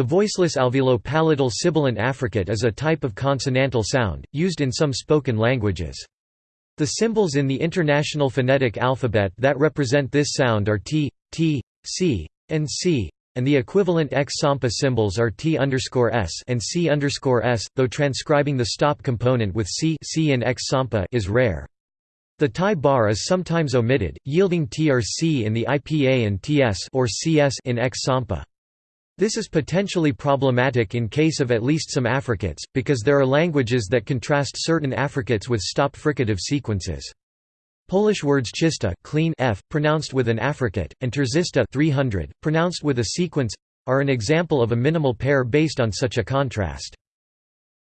The voiceless alveolo-palatal sibilant affricate is a type of consonantal sound, used in some spoken languages. The symbols in the International Phonetic Alphabet that represent this sound are t, t, c, and c, and the equivalent X-SAMPA symbols are t s and c s, though transcribing the stop component with c, c in X-SAMPA is rare. The tie bar is sometimes omitted, yielding t or c in the IPA and ts or cs in X-SAMPA. This is potentially problematic in case of at least some affricates, because there are languages that contrast certain affricates with stop fricative sequences. Polish words czysta clean f, pronounced with an affricate, and trzysta 300, pronounced with a sequence, are an example of a minimal pair based on such a contrast.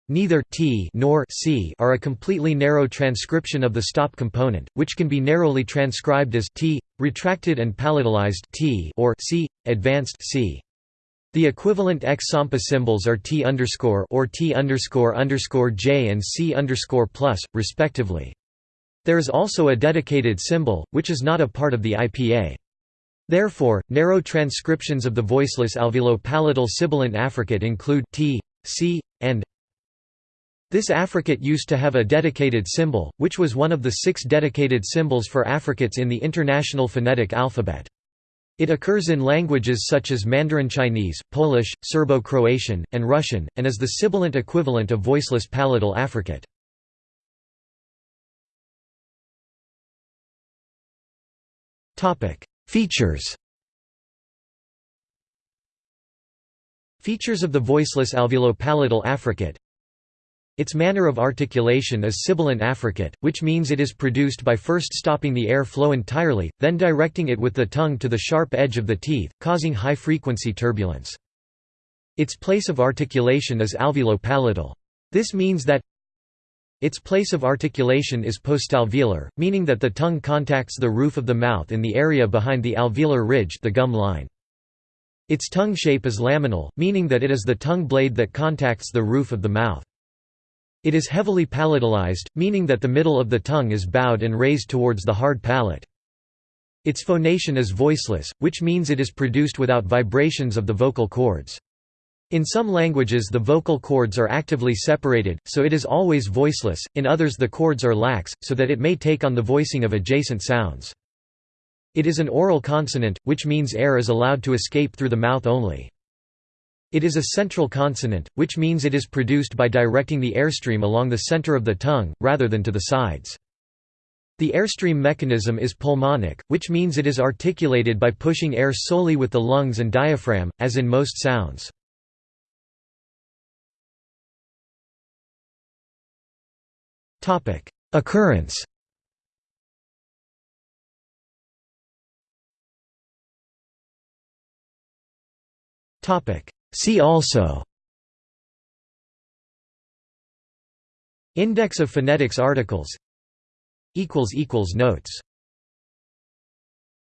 Neither t nor c are a completely narrow transcription of the stop component, which can be narrowly transcribed as t, retracted and palatalized t or c, advanced c. The equivalent X-SAMPA symbols are T or T J and C plus, respectively. There is also a dedicated symbol, which is not a part of the IPA. Therefore, narrow transcriptions of the voiceless alveolo-palatal sibilant affricate include t, c, and this affricate used to have a dedicated symbol, which was one of the six dedicated symbols for affricates in the International Phonetic Alphabet. It occurs in languages such as Mandarin Chinese, Polish, Serbo-Croatian, and Russian, and is the sibilant equivalent of voiceless palatal affricate. Features Features of the voiceless alveolo-palatal affricate its manner of articulation is sibilant affricate, which means it is produced by first stopping the air flow entirely, then directing it with the tongue to the sharp edge of the teeth, causing high-frequency turbulence. Its place of articulation is alveolo-palatal. This means that its place of articulation is postalveolar, meaning that the tongue contacts the roof of the mouth in the area behind the alveolar ridge the gum line. Its tongue shape is laminal, meaning that it is the tongue blade that contacts the roof of the mouth. It is heavily palatalized, meaning that the middle of the tongue is bowed and raised towards the hard palate. Its phonation is voiceless, which means it is produced without vibrations of the vocal cords. In some languages the vocal cords are actively separated, so it is always voiceless, in others the cords are lax, so that it may take on the voicing of adjacent sounds. It is an oral consonant, which means air is allowed to escape through the mouth only. It is a central consonant, which means it is produced by directing the airstream along the center of the tongue, rather than to the sides. The airstream mechanism is pulmonic, which means it is articulated by pushing air solely with the lungs and diaphragm, as in most sounds. Occurrence See also Index of phonetics articles Notes